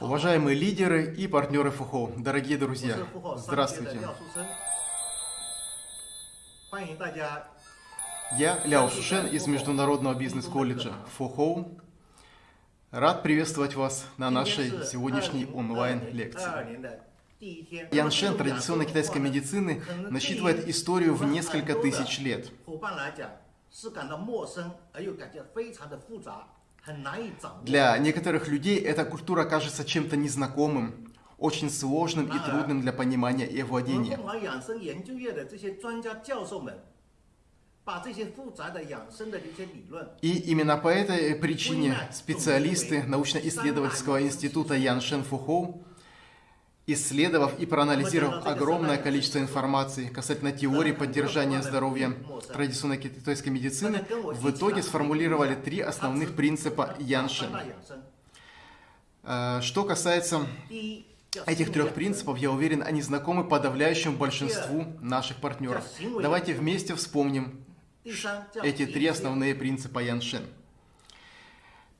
Уважаемые лидеры и партнеры ФУХО, дорогие друзья, здравствуйте. Я Ляо Шушен из Международного бизнес-колледжа ФУХО. Рад приветствовать вас на нашей сегодняшней онлайн-лекции. Ян Шен традиционной китайской медицины насчитывает историю в несколько тысяч лет. Для некоторых людей эта культура кажется чем-то незнакомым, очень сложным и а. трудным для понимания и владения. Ну, и именно по этой причине специалисты научно-исследовательского института Ян Фухоу исследовав и проанализировав огромное количество информации касательно теории поддержания здоровья традиционной китайской медицины, в итоге сформулировали три основных принципа Янши. Э, что касается этих трех принципов, я уверен, они знакомы подавляющему большинству наших партнеров. Давайте вместе вспомним эти три основные принципа Яншин.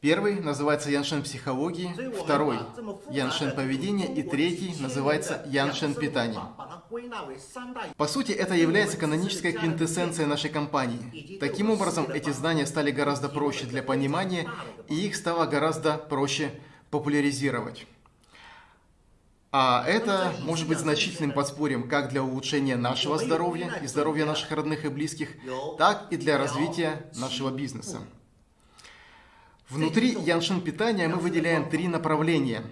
Первый называется Яншин психологии, второй – Яншин поведения и третий называется Яншин питания. По сути, это является канонической квинтэссенцией нашей компании. Таким образом, эти знания стали гораздо проще для понимания, и их стало гораздо проще популяризировать. А это может быть значительным подспорьем как для улучшения нашего здоровья и здоровья наших родных и близких, так и для развития нашего бизнеса. Внутри Яншин питания мы выделяем три направления.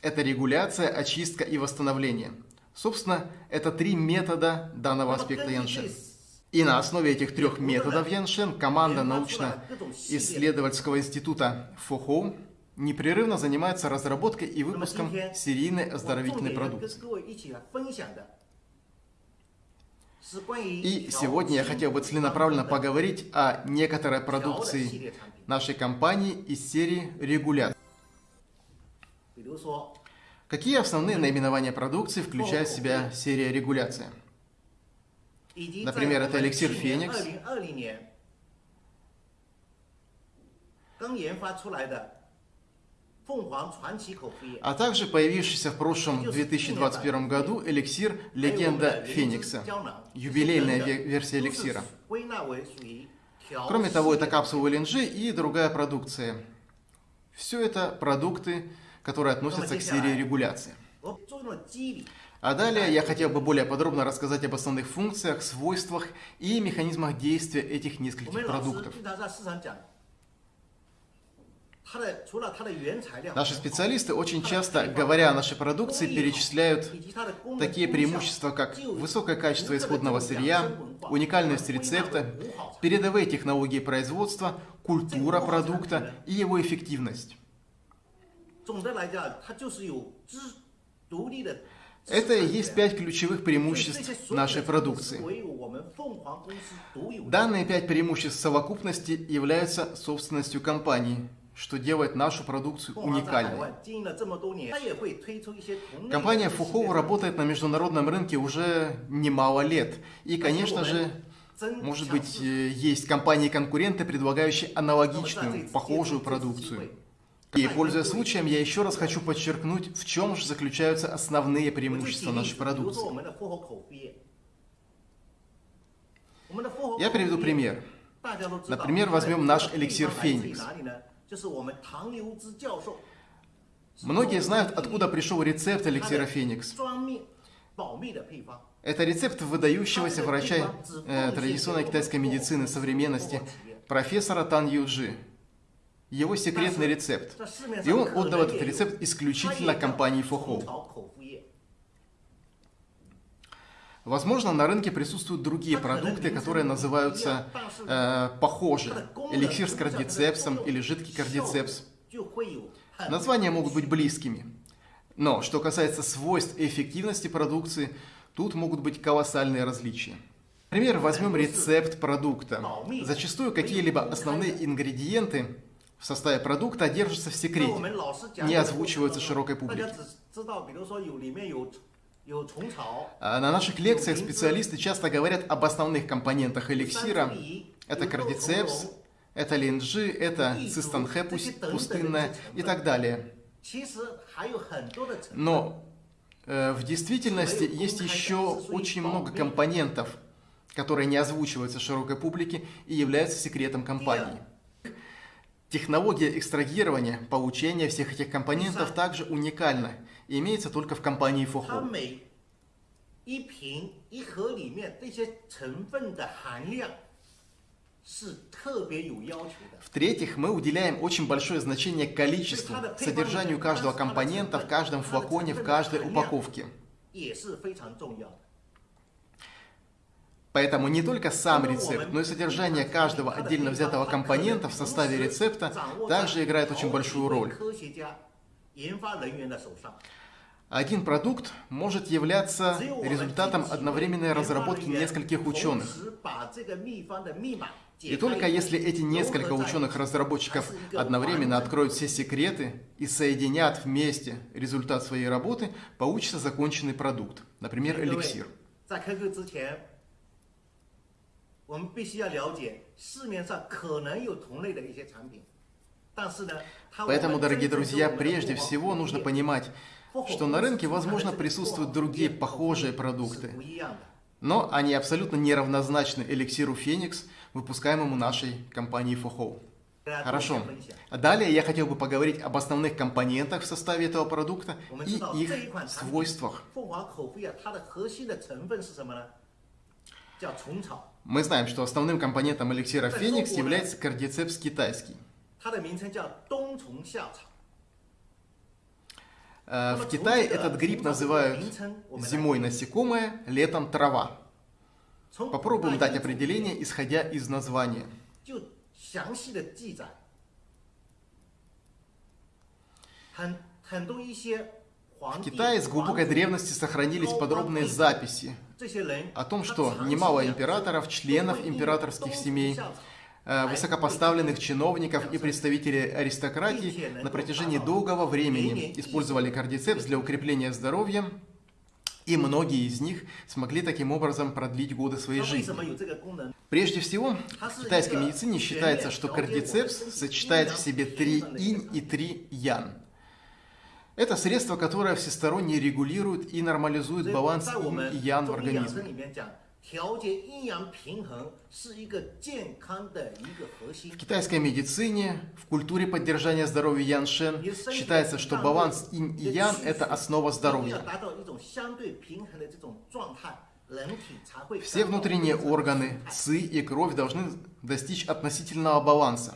Это регуляция, очистка и восстановление. Собственно, это три метода данного аспекта Яншин. И на основе этих трех методов Яншин команда научно-исследовательского института ФОХОУ непрерывно занимается разработкой и выпуском серийной оздоровительной продукции. И сегодня я хотел бы целенаправленно поговорить о некоторой продукции нашей компании из серии регуляций. Какие основные наименования продукции включает в себя серия регуляции? Например, это эликсир Феникс, а также появившийся в прошлом 2021 году эликсир «Легенда Феникса» – юбилейная версия эликсира. Кроме того, это капсулы ЛНЖ и другая продукция. Все это продукты, которые относятся к серии регуляции. А далее я хотел бы более подробно рассказать об основных функциях, свойствах и механизмах действия этих нескольких продуктов. Наши специалисты очень часто, говоря о нашей продукции, перечисляют такие преимущества, как высокое качество исходного сырья, уникальность рецепта, передовые технологии производства, культура продукта и его эффективность. Это и есть пять ключевых преимуществ нашей продукции. Данные пять преимуществ в совокупности являются собственностью компании – что делает нашу продукцию уникальной. Компания Фухоу работает на международном рынке уже немало лет. И, конечно же, может быть, э, есть компании-конкуренты, предлагающие аналогичную, похожую продукцию. И, пользуясь случаем, я еще раз хочу подчеркнуть, в чем же заключаются основные преимущества нашей продукции. Я приведу пример. Например, возьмем наш эликсир «Феникс». Многие знают, откуда пришел рецепт эликсира Феникс. Это рецепт выдающегося врача э, традиционной китайской медицины современности, профессора Тан Юджи. Его секретный рецепт. И он отдал этот рецепт исключительно компании Фохоу. Возможно, на рынке присутствуют другие продукты, которые называются э, похожи. Эликсир с кардицепсом или жидкий кардицепс. Названия могут быть близкими. Но что касается свойств и эффективности продукции, тут могут быть колоссальные различия. Например, возьмем рецепт продукта. Зачастую какие-либо основные ингредиенты в составе продукта держатся в секрете, не озвучиваются широкой публике. А, на наших лекциях специалисты часто говорят об основных компонентах эликсира. Это кардицепс, это линджи, это цистанхэ пустынная и так далее. Но э, в действительности есть еще очень много компонентов, которые не озвучиваются широкой публике и являются секретом компании. Технология экстрагирования, получения всех этих компонентов также уникальна и имеется только в компании Фохо. 一瓶一盒里面这些成分的含量 в-третьих, мы уделяем очень большое значение количеству, содержанию каждого компонента в каждом флаконе, в каждой упаковке. Поэтому не только сам рецепт, но и содержание каждого отдельно взятого компонента в составе рецепта также играет очень большую роль. Один продукт может являться результатом одновременной разработки нескольких ученых. И только если эти несколько ученых-разработчиков одновременно откроют все секреты и соединят вместе результат своей работы, получится законченный продукт, например, эликсир. Поэтому, дорогие друзья, прежде всего нужно понимать, что на рынке, возможно, присутствуют другие похожие продукты, но они абсолютно неравнозначны эликсиру Феникс, выпускаемому нашей компанией Фохоу. Хорошо. Далее я хотел бы поговорить об основных компонентах в составе этого продукта и их свойствах. Мы знаем, что основным компонентом эликсира Феникс является кардицепс китайский. В Китае этот гриб называют зимой насекомое, летом трава. Попробуем дать определение, исходя из названия. В Китае с глубокой древности сохранились подробные записи о том, что немало императоров, членов императорских семей, Э, высокопоставленных чиновников и представителей аристократии на протяжении долгого времени использовали кардицепс для укрепления здоровья, и многие из них смогли таким образом продлить годы своей жизни. Прежде всего, в китайской медицине считается, что кардицепс сочетает в себе три инь и три ян. Это средство, которое всесторонне регулирует и нормализует баланс инь и ян в организме. В китайской медицине, в культуре поддержания здоровья Яншен считается, что баланс инь и ян – это основа здоровья. Все внутренние органы, ци и кровь должны достичь относительного баланса.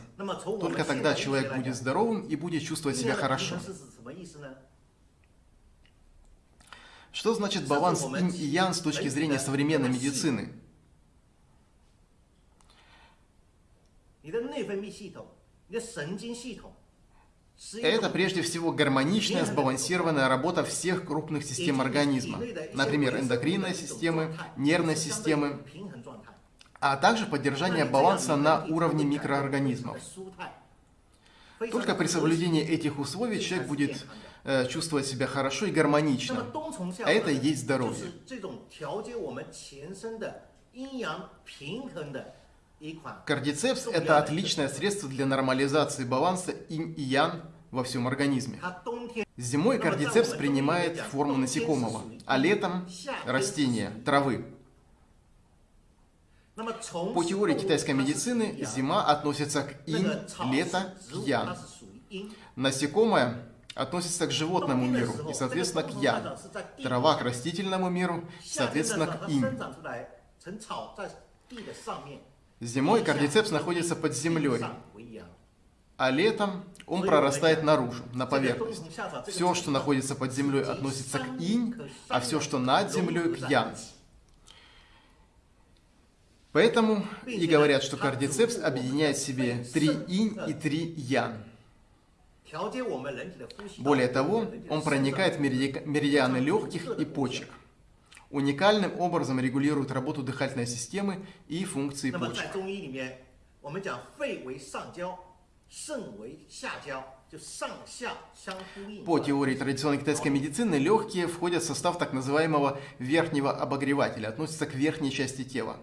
Только тогда человек будет здоровым и будет чувствовать себя хорошо. Что значит баланс инь и ян с точки зрения современной медицины? Это прежде всего гармоничная, сбалансированная работа всех крупных систем организма, например, эндокринной системы, нервной системы, а также поддержание баланса на уровне микроорганизмов. Только при соблюдении этих условий человек будет э, чувствовать себя хорошо и гармонично. А это и есть здоровье. Кардицепс – это отличное средство для нормализации баланса инь и ян во всем организме. Зимой кардицепс принимает форму насекомого, а летом – растения, травы. По теории китайской медицины, зима относится к инь, лето – к ян. Насекомое относится к животному миру и, соответственно, к ян. Трава к растительному миру, соответственно, к инь. Зимой кардицепс находится под землей, а летом он прорастает наружу, на поверхность. Все, что находится под землей, относится к инь, а все, что над землей, к ян. Поэтому и говорят, что кардицепс объединяет в себе три инь и три ян. Более того, он проникает в меридианы легких и почек. Уникальным образом регулирует работу дыхательной системы и функции почек. По теории традиционной китайской медицины, легкие входят в состав так называемого верхнего обогревателя, относятся к верхней части тела.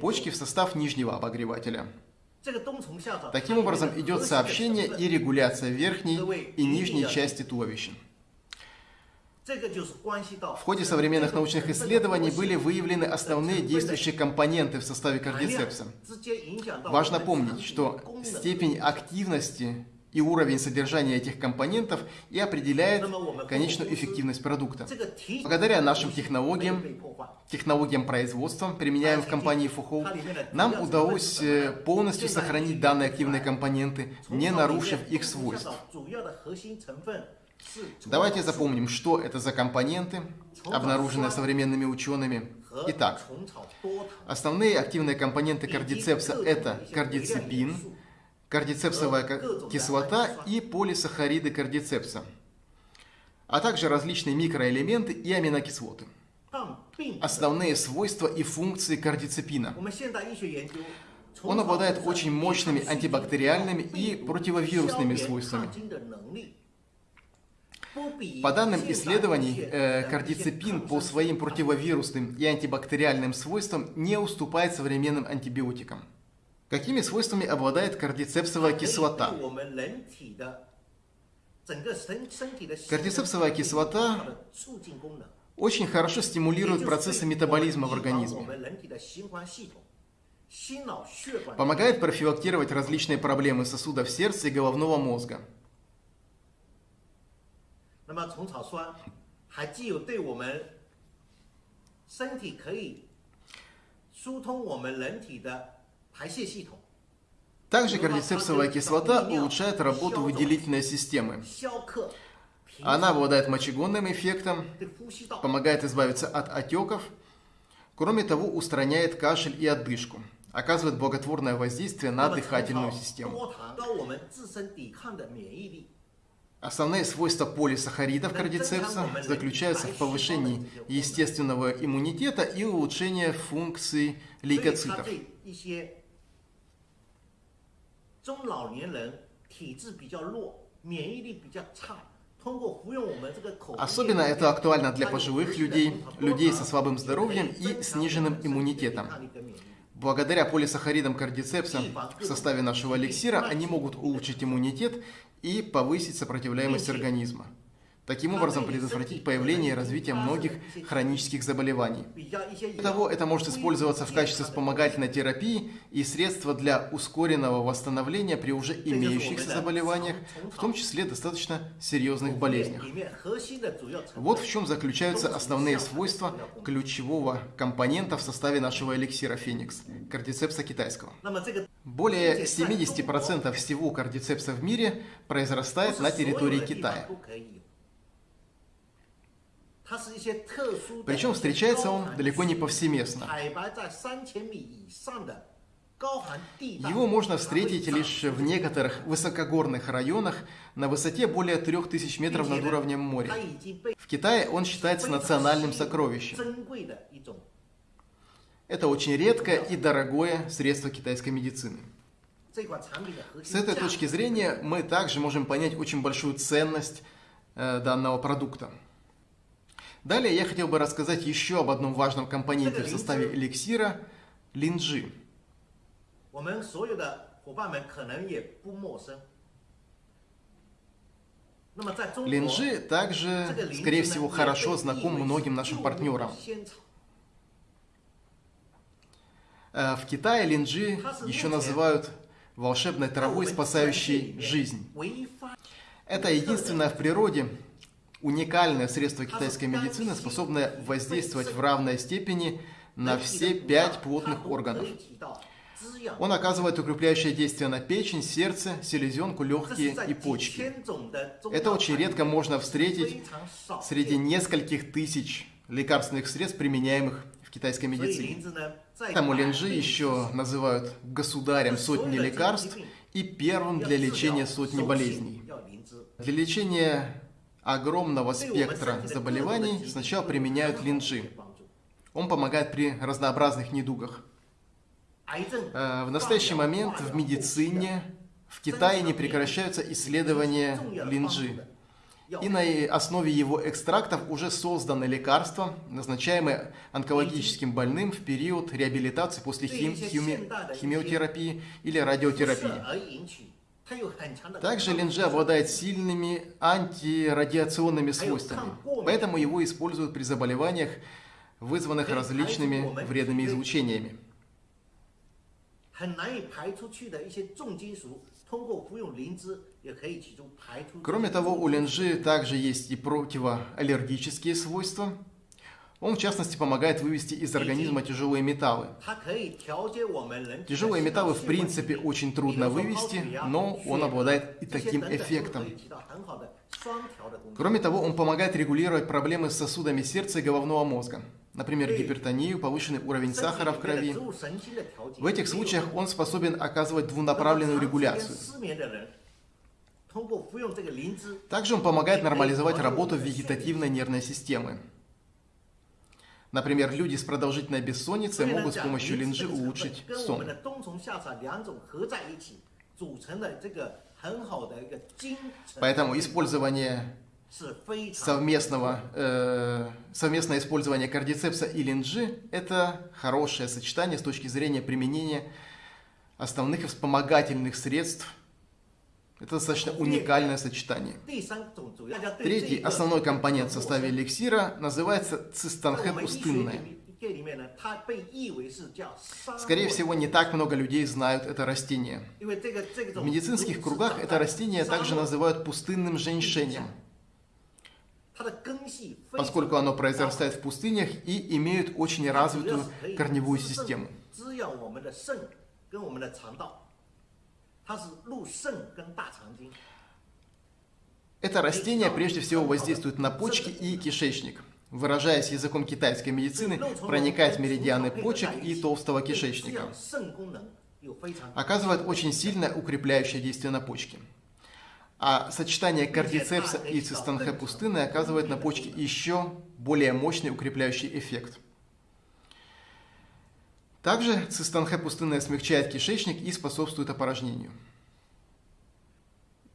Почки в состав нижнего обогревателя. Таким образом, идет сообщение и регуляция верхней и нижней части туловища. В ходе современных научных исследований были выявлены основные действующие компоненты в составе кардицепса. Важно помнить, что степень активности и уровень содержания этих компонентов и определяет конечную эффективность продукта. Благодаря нашим технологиям, технологиям производства, применяемым в компании Фухоу, нам удалось э, полностью сохранить данные активные компоненты, не нарушив их свойств. Давайте запомним, что это за компоненты, обнаруженные современными учеными. Итак, основные активные компоненты кардицепса – это кардицепин, кардицепсовая кислота и полисахариды кардицепса, а также различные микроэлементы и аминокислоты. Основные свойства и функции кардицепина. Он обладает очень мощными антибактериальными и противовирусными свойствами. По данным исследований, э, кардицепин по своим противовирусным и антибактериальным свойствам не уступает современным антибиотикам. Какими свойствами обладает кардицепсовая кислота? Кардицепсовая кислота очень хорошо стимулирует процессы метаболизма в организме. Помогает профилактировать различные проблемы сосудов сердца и головного мозга. 那么虫草酸还具有对我们身体可以疏通我们人体的排泄系统。Также кардицепсовая кислота улучшает работу выделительной системы. Она обладает мочегонным эффектом, помогает избавиться от отеков, кроме того, устраняет кашель и одышку, оказывает благотворное воздействие на дыхательную систему. Основные свойства полисахаридов кардицепса заключаются в повышении естественного иммунитета и улучшении функций лейкоцитов. Особенно это актуально для пожилых людей, людей со слабым здоровьем и сниженным иммунитетом. Благодаря полисахаридам кардицепса в составе нашего эликсира они могут улучшить иммунитет и повысить сопротивляемость организма. Таким образом, предотвратить появление и развитие многих хронических заболеваний. Кроме того, это может использоваться в качестве вспомогательной терапии и средства для ускоренного восстановления при уже имеющихся заболеваниях, в том числе достаточно серьезных болезнях. Вот в чем заключаются основные свойства ключевого компонента в составе нашего эликсира Феникс – кардицепса китайского. Более 70% всего кардицепса в мире произрастает на территории Китая. Причем встречается он далеко не повсеместно. Его можно встретить лишь в некоторых высокогорных районах на высоте более 3000 метров над уровнем моря. В Китае он считается национальным сокровищем. Это очень редкое и дорогое средство китайской медицины. С этой точки зрения мы также можем понять очень большую ценность э, данного продукта. Далее я хотел бы рассказать еще об одном важном компоненте в составе эликсира – линджи. Линджи также, скорее всего, хорошо знаком многим нашим партнерам. Э, в Китае линджи еще называют волшебной травой, спасающей жизнь. Это единственное в природе уникальное средство китайской медицины, способное воздействовать в равной степени на все пять плотных органов. Он оказывает укрепляющее действие на печень, сердце, селезенку, легкие и почки. Это очень редко можно встретить среди нескольких тысяч лекарственных средств, применяемых в китайской медицине. Тому линжи еще называют государем сотни лекарств и первым для лечения сотни болезней. Для лечения огромного спектра заболеваний сначала применяют линжи. Он помогает при разнообразных недугах. Э, в настоящий момент в медицине в Китае не прекращаются исследования линжи. И на основе его экстрактов уже созданы лекарства, назначаемые онкологическим больным в период реабилитации после хим- хими- химиотерапии или радиотерапии. Также линзы обладает сильными антирадиационными свойствами, поэтому его используют при заболеваниях, вызванных различными вредными излучениями. Кроме того, у линжи также есть и противоаллергические свойства – он, в частности, помогает вывести из организма тяжелые металлы. Тяжелые металлы, в принципе, очень трудно вывести, но он обладает и таким эффектом. Кроме того, он помогает регулировать проблемы с сосудами сердца и головного мозга, например, гипертонию, повышенный уровень сахара в крови. В этих случаях он способен оказывать двунаправленную регуляцию. Также он помогает нормализовать работу вегетативной нервной системы. Например, люди с продолжительной бессонницей могут с помощью линжи улучшить сон. Поэтому использование совместного, э, совместное использование кардицепса и линжи – это хорошее сочетание с точки зрения применения основных вспомогательных средств это достаточно уникальное сочетание. Третий основной компонент в составе эликсира называется цистанхет пустынная. Скорее всего, не так много людей знают это растение. В медицинских кругах это растение также называют пустынным женьшенем, поскольку оно произрастает в пустынях и имеет очень развитую корневую систему. 它是入肾跟大肠经。 Это растение прежде всего воздействует на почки и кишечник. Выражаясь языком китайской медицины, проникает в меридианы почек и толстого 对滋 кишечника. 养肾功能有非常 Оказывает очень сильное укрепляющее действие на почки. А сочетание кардицепса и цистонхе пустыны оказывает на почки еще более мощный укрепляющий эффект. также цистанхэ пустынная смягчает кишечник и способствует опорожнению.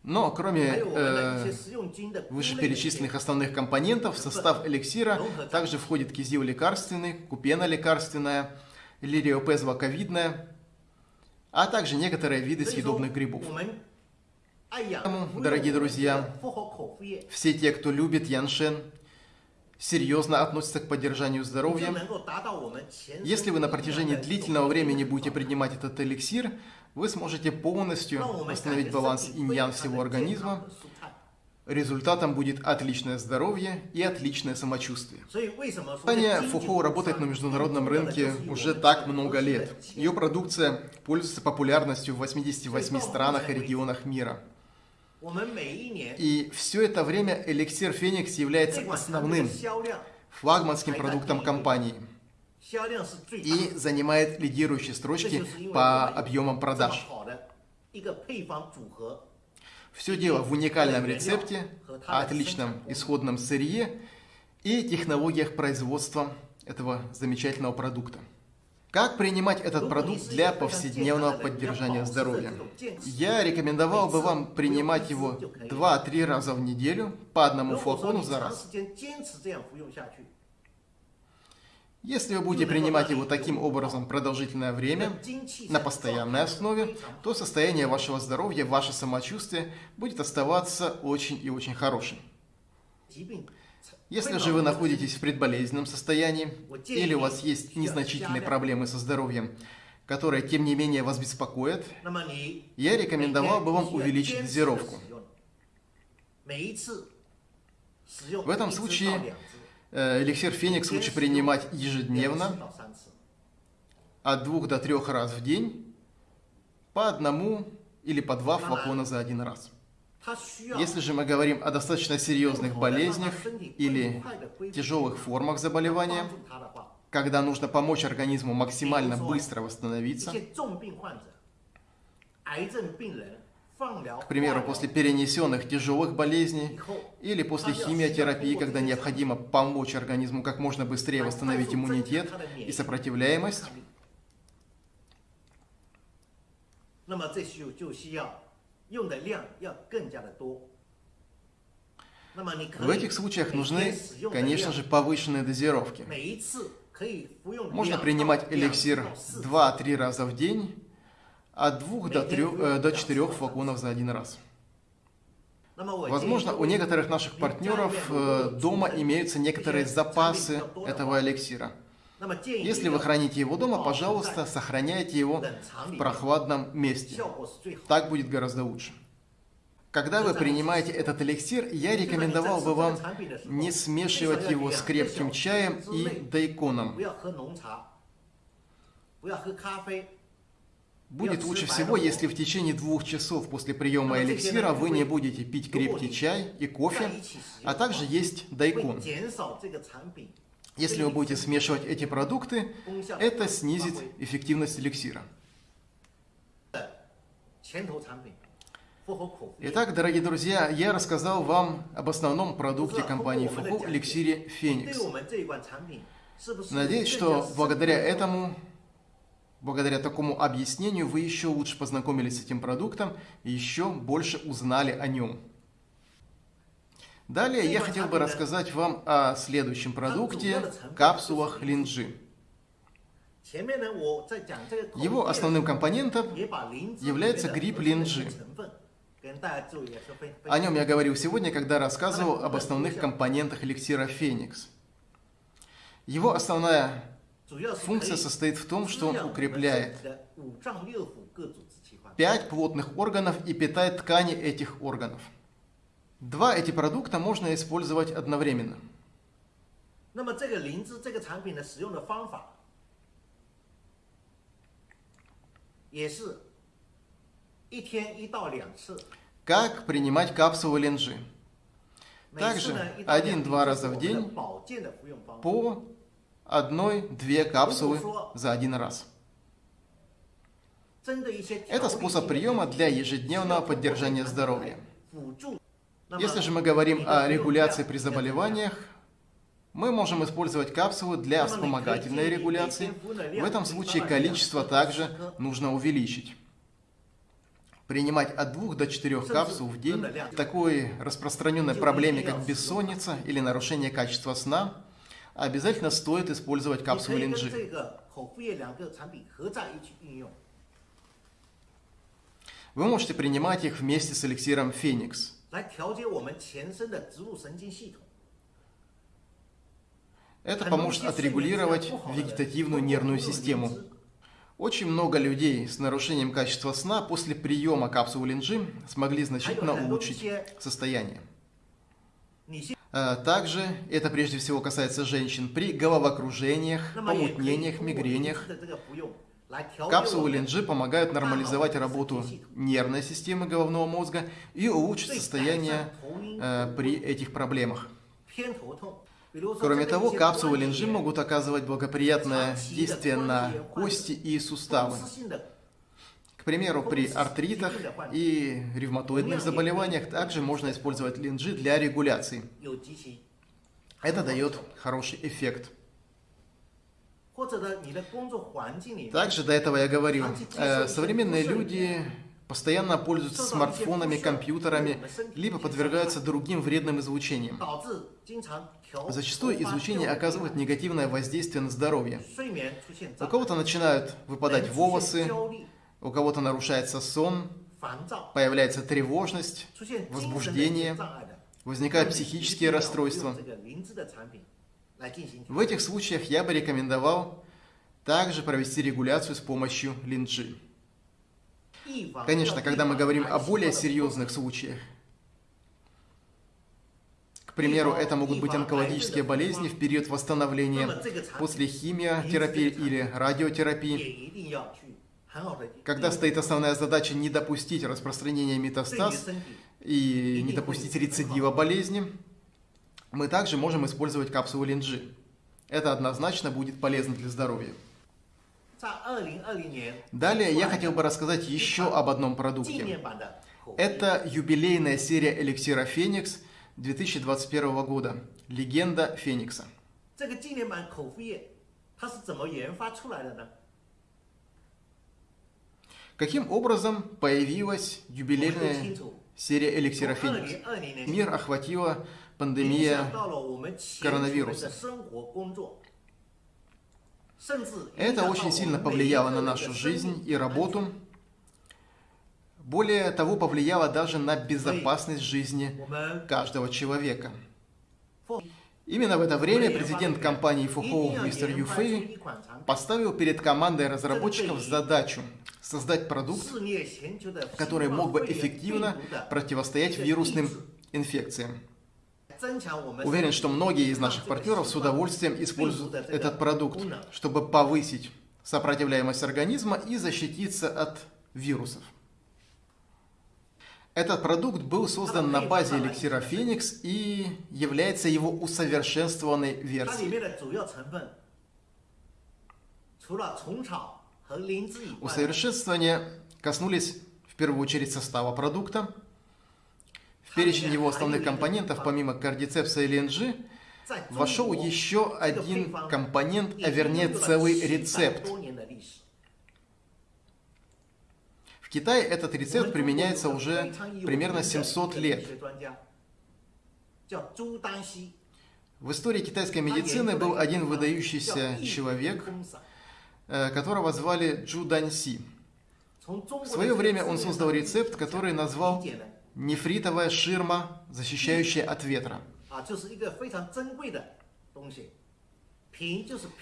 Но кроме э, вышеперечисленных основных компонентов, в состав эликсира также входит кизил лекарственный, купена лекарственная, лириопез ваковидная, а также некоторые виды съедобных грибов. Поэтому, дорогие друзья, все те, кто любит яншен, серьезно относится к поддержанию здоровья, если вы на протяжении длительного времени будете принимать этот эликсир, вы сможете полностью восстановить баланс иньян всего организма. Результатом будет отличное здоровье и отличное самочувствие. Компания Фухоу работает на международном рынке уже так много лет. Ее продукция пользуется популярностью в 88 странах и регионах мира. И все это время эликсир Феникс является основным флагманским продуктом компании и занимает лидирующие строчки по объемам продаж. Все дело в уникальном рецепте, отличном исходном сырье и технологиях производства этого замечательного продукта. Как принимать этот продукт для повседневного поддержания здоровья? Я рекомендовал бы вам принимать его 2-3 раза в неделю по одному флакону за раз. Если вы будете принимать его таким образом продолжительное время, на постоянной основе, то состояние вашего здоровья, ваше самочувствие будет оставаться очень и очень хорошим. Если же вы находитесь в предболезненном состоянии или у вас есть незначительные проблемы со здоровьем, которые, тем не менее, вас беспокоят, я рекомендовал бы вам увеличить дозировку. В этом случае э, эликсир Феникс лучше принимать ежедневно, от двух до трех раз в день, по одному или по два флакона за один раз. Если же мы говорим о достаточно серьезных болезнях или тяжелых формах заболевания, когда нужно помочь организму максимально быстро восстановиться, к примеру, после перенесенных тяжелых болезней или после химиотерапии, когда необходимо помочь организму как можно быстрее восстановить иммунитет и сопротивляемость, 用的量要更加的多。 В этих случаях нужны, конечно же, повышенные дозировки. Можно принимать эликсир 2-3 раза в день, от 2 до, 3, э, до 4 флаконов за один раз. Возможно, у некоторых наших партнеров э, дома имеются некоторые запасы этого эликсира. Если вы храните его дома, пожалуйста, сохраняйте его в прохладном месте. Так будет гораздо лучше. Когда вы принимаете этот эликсир, я рекомендовал бы вам не смешивать его с крепким чаем и дайконом. Будет лучше всего, если в течение двух часов после приема эликсира вы не будете пить крепкий чай и кофе, а также есть дайкон. Если вы будете смешивать эти продукты, это снизит эффективность эликсира. Итак, дорогие друзья, я рассказал вам об основном продукте компании Фуху, эликсире Феникс. Надеюсь, что благодаря этому, благодаря такому объяснению, вы еще лучше познакомились с этим продуктом и еще больше узнали о нем. Далее я хотел бы рассказать вам о следующем продукте – капсулах линджи. Его основным компонентом является гриб линджи. О нем я говорил сегодня, когда рассказывал об основных компонентах эликсира Феникс. Его основная функция состоит в том, что он укрепляет пять плотных органов и питает ткани этих органов. Два эти продукта можно использовать одновременно. Как принимать капсулы линжи? Также один-два раза в день по одной-две капсулы за один раз. Это способ приема для ежедневного поддержания здоровья. Если же мы говорим о регуляции при заболеваниях, мы можем использовать капсулы для вспомогательной регуляции. В этом случае количество также нужно увеличить. Принимать от 2 до 4 капсул в день, такой распространенной проблеме, как бессонница или нарушение качества сна, обязательно стоит использовать капсулы линджи. Вы можете принимать их вместе с эликсиром Феникс. Это поможет отрегулировать вегетативную нервную систему, очень много людей с нарушением качества сна после приема капсулы линджи смогли значительно улучшить состояние. А также это прежде всего касается женщин при головокружениях, помутнениях, мигрениях. Капсулы линджи помогают нормализовать работу нервной системы головного мозга и улучшить состояние э, при этих проблемах. Кроме того, капсулы линжи могут оказывать благоприятное действие на кости и суставы. К примеру, при артритах и ревматоидных заболеваниях также можно использовать линжи для регуляции. Это дает хороший эффект. Также до этого я говорил, э, современные люди постоянно пользуются смартфонами, компьютерами, либо подвергаются другим вредным излучениям. Зачастую излучение оказывает негативное воздействие на здоровье. У кого-то начинают выпадать волосы, у кого-то нарушается сон, появляется тревожность, возбуждение, возникают психические расстройства. В этих случаях я бы рекомендовал также провести регуляцию с помощью линджи. Конечно, когда мы говорим о более серьезных случаях, к примеру, это могут быть онкологические болезни в период восстановления после химиотерапии или радиотерапии. Когда стоит основная задача не допустить распространения метастаз и не допустить рецидива болезни, мы также можем использовать капсулы Линджи. Это однозначно будет полезно для здоровья. Далее я хотел бы рассказать еще об одном продукте. Это юбилейная серия эликсира «Феникс» 2021 года «Легенда Феникса». Каким образом появилась юбилейная серия эликсира «Феникс»? Мир охватила пандемия коронавируса. Это очень сильно повлияло на нашу жизнь и работу. Более того, повлияло даже на безопасность жизни каждого человека. Именно в это время президент компании Фухоу мистер Юфей поставил перед командой разработчиков задачу создать продукт, который мог бы эффективно противостоять вирусным инфекциям. Уверен, что многие из наших партнеров с удовольствием используют этот продукт, чтобы повысить сопротивляемость организма и защититься от вирусов. Этот продукт был создан на базе эликсира Феникс и является его усовершенствованной версией. Усовершенствования коснулись в первую очередь состава продукта, Перечень его основных компонентов, помимо кардицепса и ленджи, вошел еще один компонент, а вернее целый рецепт. В Китае этот рецепт применяется уже примерно 700 лет. В истории китайской медицины был один выдающийся человек, э, которого звали Джу Даньси. В свое время он создал рецепт, который назвал нефритовая ширма, защищающая от ветра. А,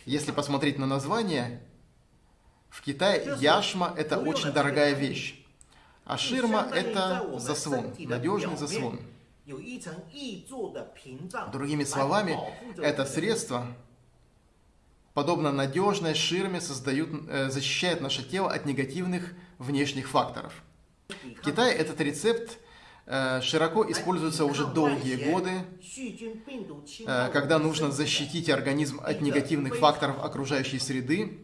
Если посмотреть на название, в Китае яшма – это очень дорогая вещь, а ширма – это заслон, надежный заслон. Другими словами, это средство, подобно надежной ширме, создают, э, защищает наше тело от негативных внешних факторов. В Китае этот рецепт – широко используется уже долгие годы, 细菌、病毒侵害 э, 我们 когда 身 нужно 体的 защитить организм от негативных факторов окружающей среды,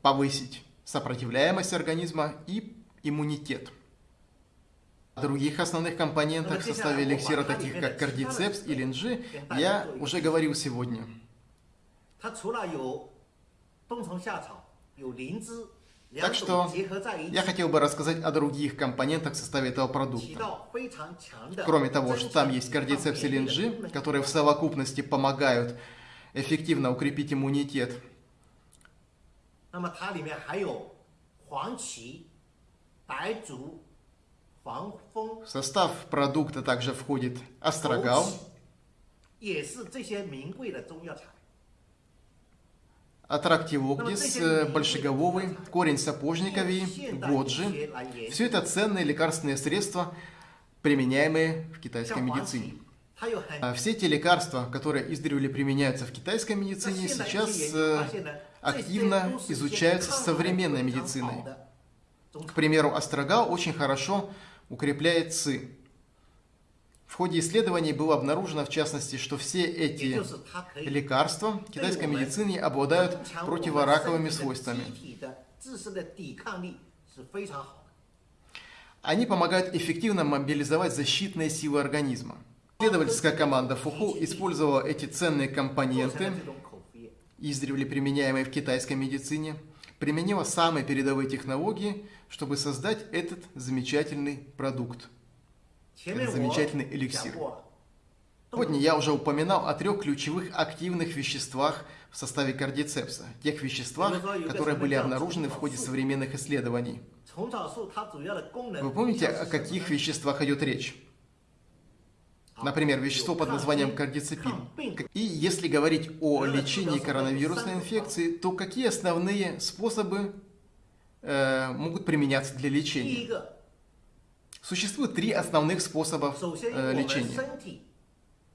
повысить сопротивляемость организма и иммунитет. О других основных компонентах в составе эликсира, таких как кардицепс и линджи, я уже говорил сегодня. 它除了有冬虫夏草、有灵芝，两 Так что я хотел бы рассказать о других компонентах в составе этого продукта. Кроме того, что там есть кардицепсилин G, которые в совокупности помогают эффективно укрепить иммунитет. В состав продукта также входит астрагал, Атрактиоктис, э, большегововый, корень сапожникови, годжи. Все это ценные лекарственные средства, применяемые в китайской медицине. А, все те лекарства, которые издревле применяются в китайской медицине, сейчас э, активно изучаются современной медициной. К примеру, острога очень хорошо укрепляет ци. В ходе исследований было обнаружено, в частности, что все эти лекарства китайской медицины обладают противораковыми свойствами. Они помогают эффективно мобилизовать защитные силы организма. Исследовательская команда Фуху использовала эти ценные компоненты, издревле применяемые в китайской медицине, применила самые передовые технологии, чтобы создать этот замечательный продукт замечательный эликсир. Сегодня я уже упоминал о трех ключевых активных веществах в составе кардицепса, тех веществах, которые были обнаружены в ходе современных исследований. Вы помните, о каких веществах идет речь? Например, вещество под названием кардицепин. И если говорить о лечении коронавирусной инфекции, то какие основные способы э, могут применяться для лечения? Существует три основных способа э, лечения.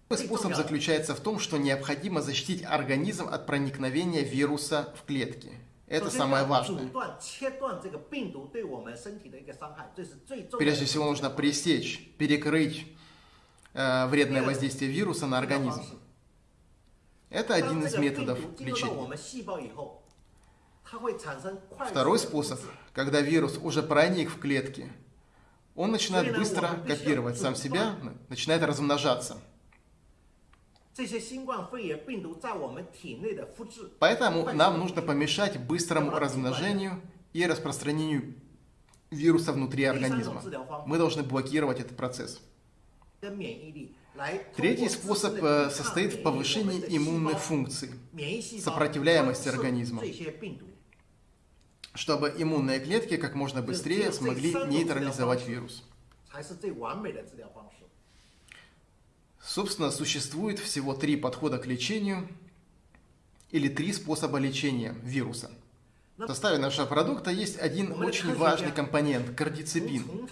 Первый способ заключается в том, что необходимо защитить организм от проникновения вируса в клетки. Это самое важное. Прежде всего нужно пресечь, перекрыть э, вредное воздействие вируса на организм. Это один из методов лечения. Второй способ, когда вирус уже проник в клетки – он начинает быстро копировать сам себя, начинает размножаться. Поэтому нам нужно помешать быстрому размножению и распространению вируса внутри организма. Мы должны блокировать этот процесс. Третий способ э, состоит в повышении иммунной функции, сопротивляемости организма чтобы иммунные клетки как можно быстрее смогли нейтрализовать вирус. Собственно, существует всего три подхода к лечению или три способа лечения вируса. В составе нашего продукта есть один очень важный компонент – кардицепин.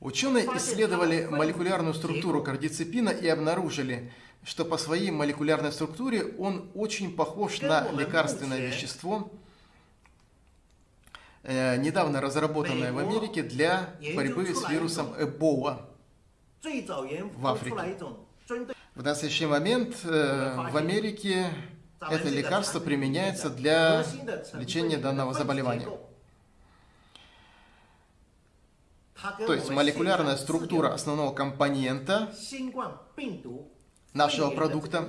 Ученые исследовали молекулярную структуру кардицепина и обнаружили, что по своей молекулярной структуре он очень похож на лекарственное вещество, э, недавно разработанное в Америке для борьбы с вирусом Эбола. В Африке. В настоящий момент э, в Америке это лекарство применяется для лечения данного заболевания. То есть молекулярная структура основного компонента нашего продукта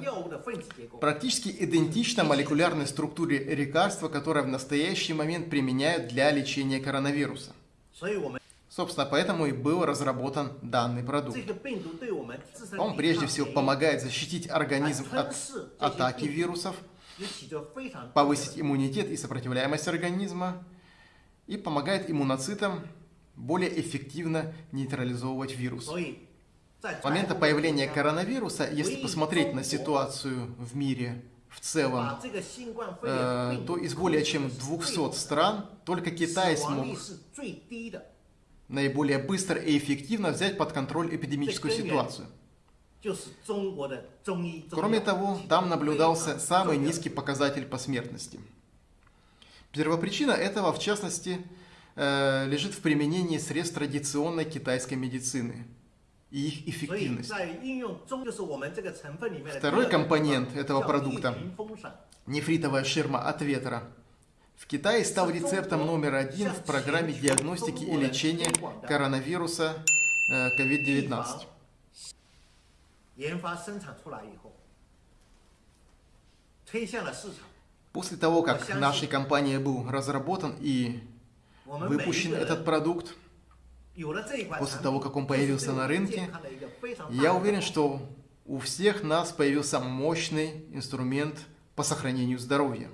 практически идентична молекулярной структуре лекарства, которое в настоящий момент применяют для лечения коронавируса. Собственно, поэтому и был разработан данный продукт. Он прежде всего помогает защитить организм от атаки вирусов, повысить иммунитет и сопротивляемость организма и помогает иммуноцитам более эффективно нейтрализовывать вирус. С момента появления коронавируса, если посмотреть на ситуацию в мире в целом, э, то из более чем 200 стран только Китай смог наиболее быстро и эффективно взять под контроль эпидемическую ситуацию. Кроме того, там наблюдался самый низкий показатель по смертности. Первопричина этого, в частности, э, лежит в применении средств традиционной китайской медицины и их эффективность. Второй компонент этого продукта – нефритовая ширма от ветра – в Китае стал рецептом номер один в программе диагностики и лечения коронавируса COVID-19. После того, как нашей компанией был разработан и выпущен этот продукт, после того, как он появился на рынке, я уверен, что у всех нас появился мощный инструмент по сохранению здоровья.